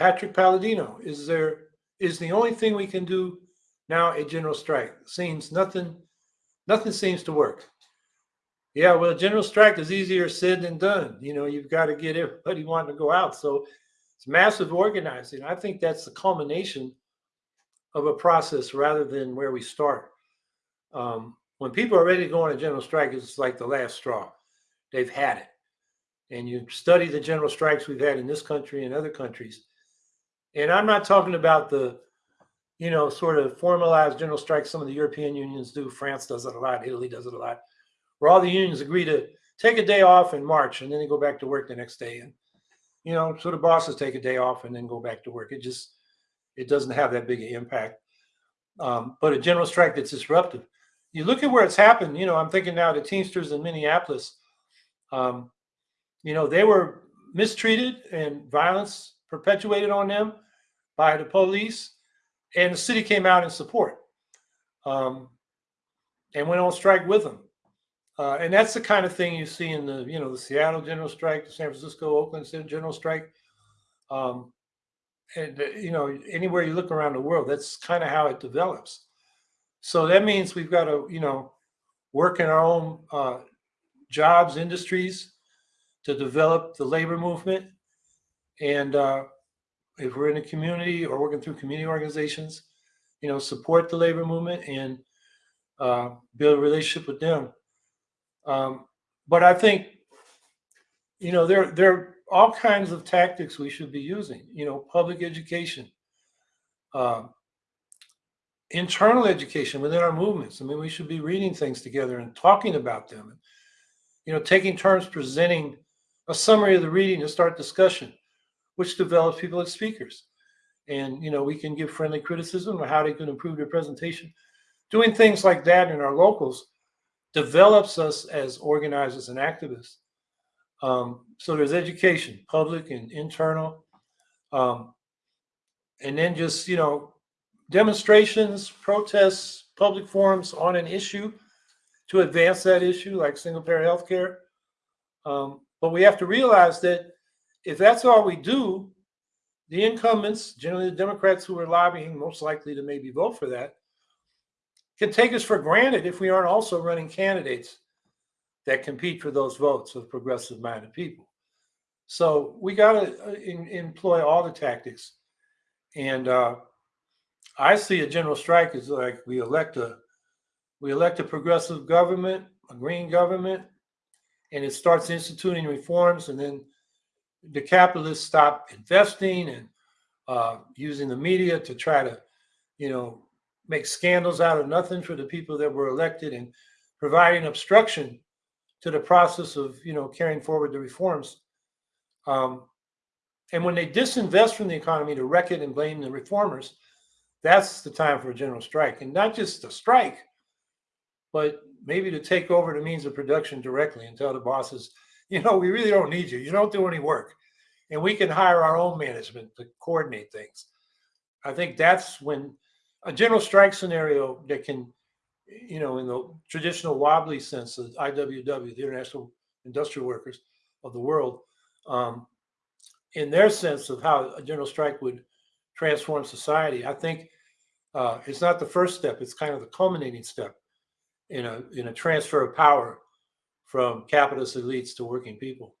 Patrick Palladino, is there is the only thing we can do now a general strike? Seems nothing nothing seems to work. Yeah, well, a general strike is easier said than done. You know, you've got to get everybody wanting to go out. So it's massive organizing. I think that's the culmination of a process rather than where we start. Um, when people are ready to go on a general strike, it's like the last straw. They've had it. And you study the general strikes we've had in this country and other countries. And I'm not talking about the, you know, sort of formalized general strikes some of the European unions do. France does it a lot. Italy does it a lot where all the unions agree to take a day off in March and then they go back to work the next day. And, you know, so the bosses take a day off and then go back to work. It just, it doesn't have that big an impact. Um, but a general strike that's disruptive. You look at where it's happened, you know, I'm thinking now the Teamsters in Minneapolis, um, you know, they were mistreated and violence perpetuated on them by the police and the city came out in support um, and went on strike with them. Uh, and that's the kind of thing you see in the, you know, the Seattle general strike, the San Francisco, Oakland general strike. Um, and, uh, you know, anywhere you look around the world, that's kind of how it develops. So that means we've got to, you know, work in our own uh, jobs, industries to develop the labor movement. And uh, if we're in a community or working through community organizations, you know, support the labor movement and uh, build a relationship with them. Um, but I think, you know, there, there are all kinds of tactics we should be using, you know, public education, uh, internal education within our movements. I mean, we should be reading things together and talking about them. You know, taking turns presenting a summary of the reading to start discussion, which develops people as speakers. And, you know, we can give friendly criticism of how they can improve their presentation. Doing things like that in our locals develops us as organizers and activists. Um, so there's education, public and internal. Um, and then just, you know, demonstrations, protests, public forums on an issue to advance that issue, like single payer healthcare. Um, but we have to realize that if that's all we do, the incumbents, generally the Democrats who are lobbying, most likely to maybe vote for that, can take us for granted if we aren't also running candidates that compete for those votes of progressive minded people. So we got to uh, employ all the tactics. And uh, I see a general strike as like we elect a we elect a progressive government, a green government, and it starts instituting reforms, and then the capitalists stop investing and uh, using the media to try to, you know, make scandals out of nothing for the people that were elected and providing obstruction to the process of you know carrying forward the reforms. Um, and when they disinvest from the economy to wreck it and blame the reformers, that's the time for a general strike, and not just a strike, but maybe to take over the means of production directly and tell the bosses, you know, we really don't need you. You don't do any work, and we can hire our own management to coordinate things. I think that's when a general strike scenario that can, you know, in the traditional wobbly sense of IWW, the International Industrial Workers of the world, um, in their sense of how a general strike would transform society, I think uh, it's not the first step; it's kind of the culminating step in a in a transfer of power from capitalist elites to working people.